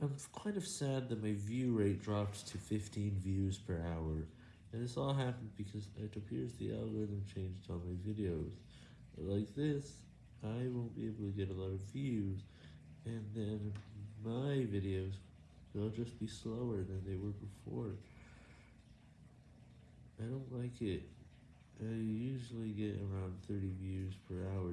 I'm kind of sad that my view rate dropped to 15 views per hour, and this all happened because it appears the algorithm changed on my videos. Like this, I won't be able to get a lot of views, and then my videos will just be slower than they were before. I don't like it. I usually get around 30 views per hour.